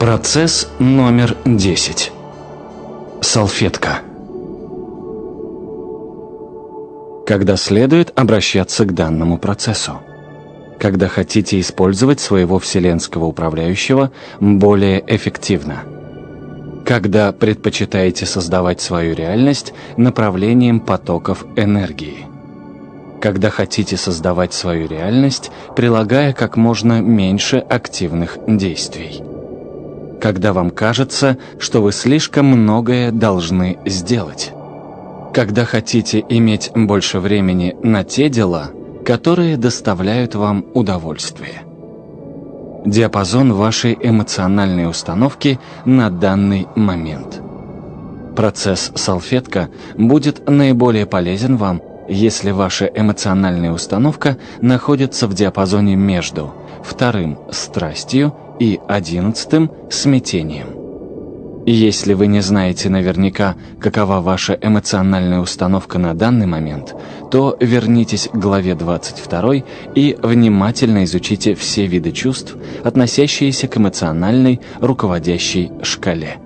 Процесс номер 10. Салфетка. Когда следует обращаться к данному процессу? Когда хотите использовать своего вселенского управляющего более эффективно? Когда предпочитаете создавать свою реальность направлением потоков энергии? Когда хотите создавать свою реальность, прилагая как можно меньше активных действий? Когда вам кажется, что вы слишком многое должны сделать. Когда хотите иметь больше времени на те дела, которые доставляют вам удовольствие. Диапазон вашей эмоциональной установки на данный момент. Процесс салфетка будет наиболее полезен вам, если ваша эмоциональная установка находится в диапазоне между вторым – страстью и одиннадцатым – смятением. Если вы не знаете наверняка, какова ваша эмоциональная установка на данный момент, то вернитесь к главе 22 и внимательно изучите все виды чувств, относящиеся к эмоциональной руководящей шкале.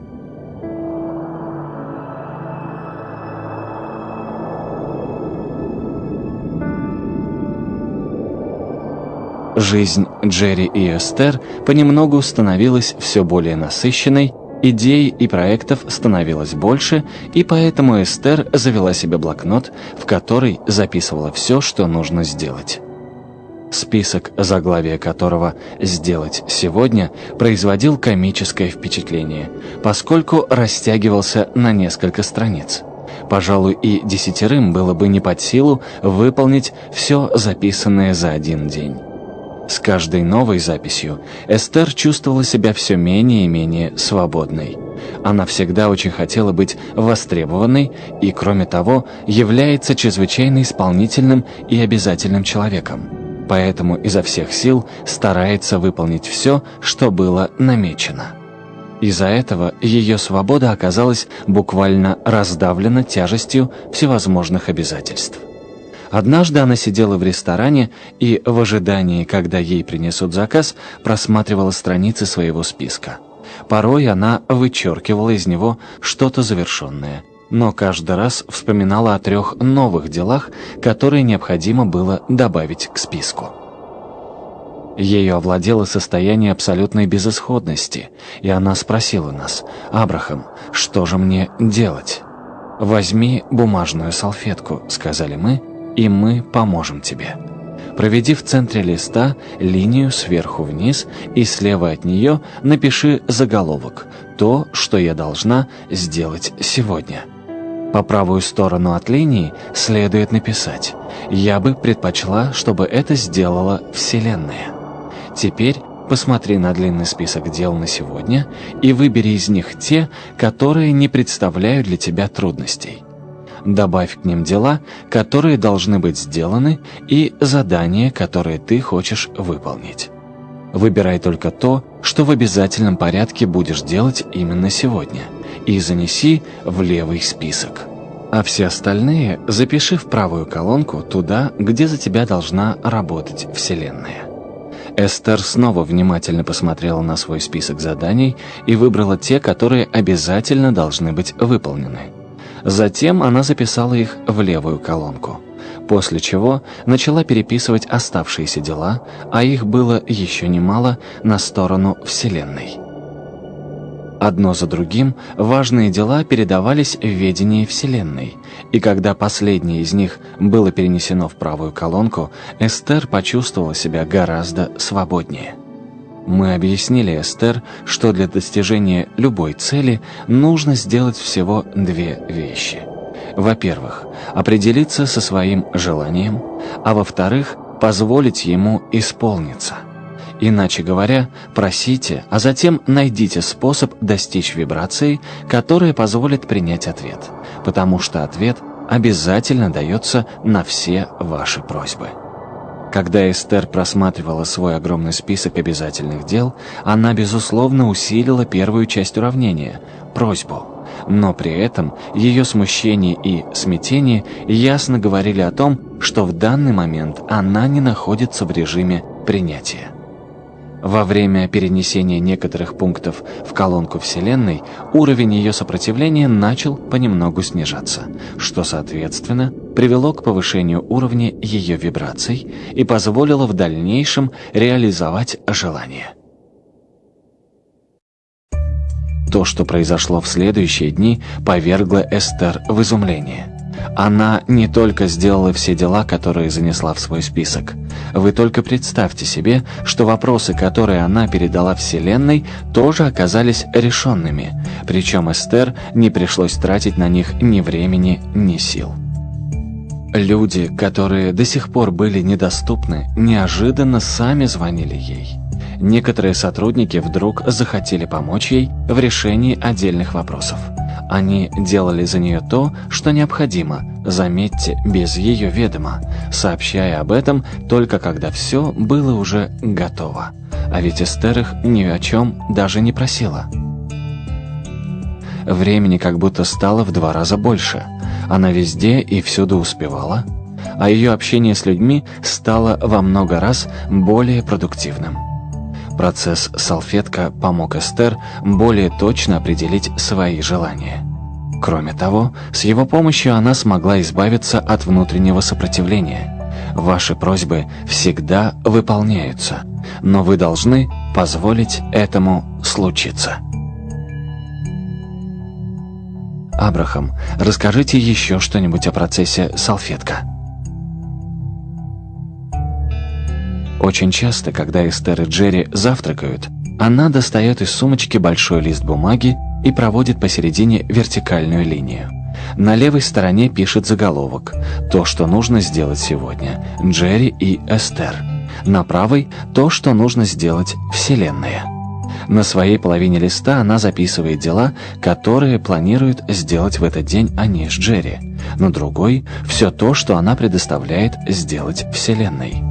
Жизнь Джерри и Эстер понемногу становилась все более насыщенной, идей и проектов становилось больше, и поэтому Эстер завела себе блокнот, в который записывала все, что нужно сделать. Список, заглавия которого «Сделать сегодня» производил комическое впечатление, поскольку растягивался на несколько страниц. Пожалуй, и десятерым было бы не под силу выполнить все записанное за один день. С каждой новой записью Эстер чувствовала себя все менее и менее свободной. Она всегда очень хотела быть востребованной и, кроме того, является чрезвычайно исполнительным и обязательным человеком. Поэтому изо всех сил старается выполнить все, что было намечено. Из-за этого ее свобода оказалась буквально раздавлена тяжестью всевозможных обязательств. Однажды она сидела в ресторане и в ожидании, когда ей принесут заказ, просматривала страницы своего списка. Порой она вычеркивала из него что-то завершенное, но каждый раз вспоминала о трех новых делах, которые необходимо было добавить к списку. Ею овладело состояние абсолютной безысходности, и она спросила нас, «Абрахам, что же мне делать?» «Возьми бумажную салфетку», — сказали мы, — и мы поможем тебе. Проведи в центре листа линию сверху вниз и слева от нее напиши заголовок «То, что я должна сделать сегодня». По правую сторону от линии следует написать «Я бы предпочла, чтобы это сделала Вселенная». Теперь посмотри на длинный список дел на сегодня и выбери из них те, которые не представляют для тебя трудностей добавь к ним дела, которые должны быть сделаны, и задания, которые ты хочешь выполнить. Выбирай только то, что в обязательном порядке будешь делать именно сегодня, и занеси в левый список. А все остальные запиши в правую колонку туда, где за тебя должна работать Вселенная. Эстер снова внимательно посмотрела на свой список заданий и выбрала те, которые обязательно должны быть выполнены. Затем она записала их в левую колонку, после чего начала переписывать оставшиеся дела, а их было еще немало, на сторону Вселенной. Одно за другим важные дела передавались в ведение Вселенной, и когда последнее из них было перенесено в правую колонку, Эстер почувствовала себя гораздо свободнее. Мы объяснили Эстер, что для достижения любой цели нужно сделать всего две вещи. Во-первых, определиться со своим желанием, а во-вторых, позволить ему исполниться. Иначе говоря, просите, а затем найдите способ достичь вибрации, которая позволит принять ответ, потому что ответ обязательно дается на все ваши просьбы. Когда Эстер просматривала свой огромный список обязательных дел, она, безусловно, усилила первую часть уравнения – просьбу. Но при этом ее смущение и смятение ясно говорили о том, что в данный момент она не находится в режиме принятия. Во время перенесения некоторых пунктов в колонку Вселенной уровень ее сопротивления начал понемногу снижаться, что, соответственно, привело к повышению уровня ее вибраций и позволило в дальнейшем реализовать желание. То, что произошло в следующие дни, повергло Эстер в изумление. Она не только сделала все дела, которые занесла в свой список. Вы только представьте себе, что вопросы, которые она передала Вселенной, тоже оказались решенными. Причем Эстер не пришлось тратить на них ни времени, ни сил. Люди, которые до сих пор были недоступны, неожиданно сами звонили ей. Некоторые сотрудники вдруг захотели помочь ей в решении отдельных вопросов. Они делали за нее то, что необходимо, заметьте, без ее ведома, сообщая об этом только когда все было уже готово. А ведь Эстер их ни о чем даже не просила. Времени как будто стало в два раза больше. Она везде и всюду успевала, а ее общение с людьми стало во много раз более продуктивным. Процесс «Салфетка» помог Эстер более точно определить свои желания. Кроме того, с его помощью она смогла избавиться от внутреннего сопротивления. Ваши просьбы всегда выполняются, но вы должны позволить этому случиться. Абрахам, расскажите еще что-нибудь о процессе «Салфетка». Очень часто, когда Эстер и Джерри завтракают, она достает из сумочки большой лист бумаги и проводит посередине вертикальную линию. На левой стороне пишет заголовок «То, что нужно сделать сегодня. Джерри и Эстер». На правой «То, что нужно сделать Вселенная». На своей половине листа она записывает дела, которые планирует сделать в этот день они с Джерри. На другой – все то, что она предоставляет сделать Вселенной.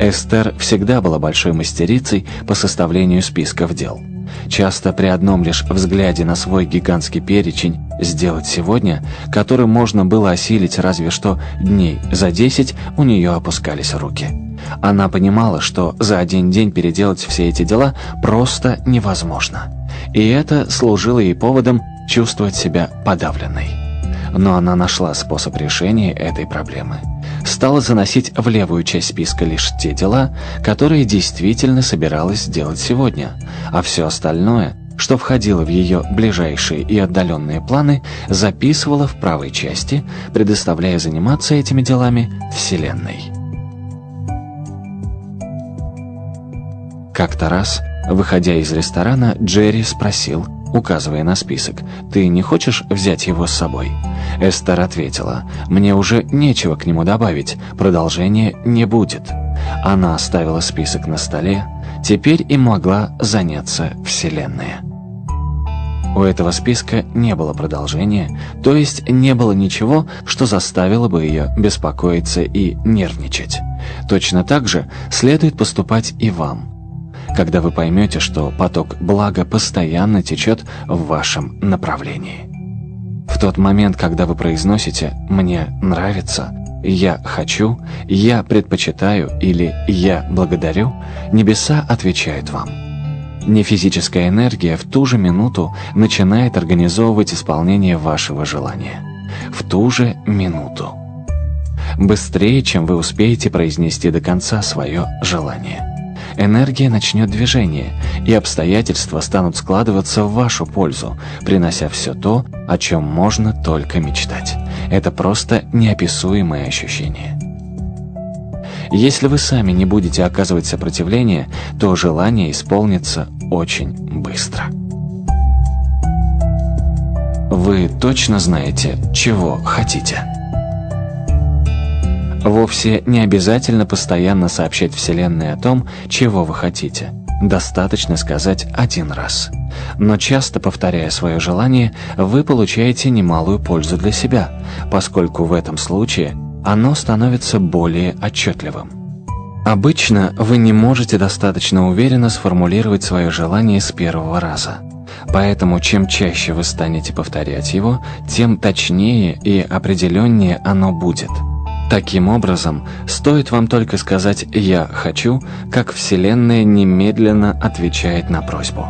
Эстер всегда была большой мастерицей по составлению списков дел. Часто при одном лишь взгляде на свой гигантский перечень «сделать сегодня», который можно было осилить разве что дней за десять, у нее опускались руки. Она понимала, что за один день переделать все эти дела просто невозможно. И это служило ей поводом чувствовать себя подавленной. Но она нашла способ решения этой проблемы – стала заносить в левую часть списка лишь те дела, которые действительно собиралась сделать сегодня, а все остальное, что входило в ее ближайшие и отдаленные планы, записывала в правой части, предоставляя заниматься этими делами Вселенной. Как-то раз, выходя из ресторана, Джерри спросил – указывая на список. «Ты не хочешь взять его с собой?» Эстер ответила, «Мне уже нечего к нему добавить, продолжения не будет». Она оставила список на столе, теперь им могла заняться Вселенная. У этого списка не было продолжения, то есть не было ничего, что заставило бы ее беспокоиться и нервничать. Точно так же следует поступать и вам когда вы поймете, что поток блага постоянно течет в вашем направлении. В тот момент, когда вы произносите «мне нравится», «я хочу», «я предпочитаю» или «я благодарю», небеса отвечают вам. Нефизическая энергия в ту же минуту начинает организовывать исполнение вашего желания. В ту же минуту. Быстрее, чем вы успеете произнести до конца свое желание энергия начнет движение, и обстоятельства станут складываться в вашу пользу, принося все то, о чем можно только мечтать. Это просто неописуемое ощущение. Если вы сами не будете оказывать сопротивление, то желание исполнится очень быстро. Вы точно знаете, чего хотите. Вовсе не обязательно постоянно сообщать Вселенной о том, чего вы хотите. Достаточно сказать один раз. Но часто повторяя свое желание, вы получаете немалую пользу для себя, поскольку в этом случае оно становится более отчетливым. Обычно вы не можете достаточно уверенно сформулировать свое желание с первого раза. Поэтому чем чаще вы станете повторять его, тем точнее и определеннее оно будет – Таким образом, стоит вам только сказать «я хочу», как Вселенная немедленно отвечает на просьбу.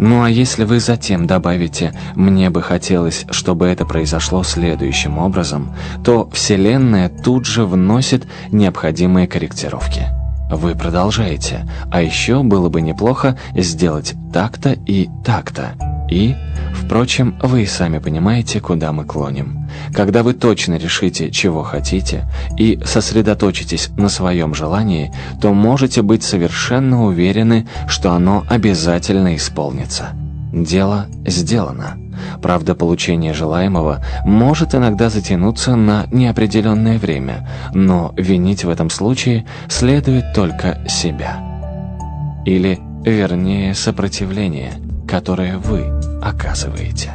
Ну а если вы затем добавите «мне бы хотелось, чтобы это произошло следующим образом», то Вселенная тут же вносит необходимые корректировки. Вы продолжаете, а еще было бы неплохо сделать так-то и так-то. И, впрочем, вы и сами понимаете, куда мы клоним. Когда вы точно решите, чего хотите, и сосредоточитесь на своем желании, то можете быть совершенно уверены, что оно обязательно исполнится. Дело сделано. Правда, получение желаемого может иногда затянуться на неопределенное время, но винить в этом случае следует только себя. Или, вернее, сопротивление – которое вы оказываете.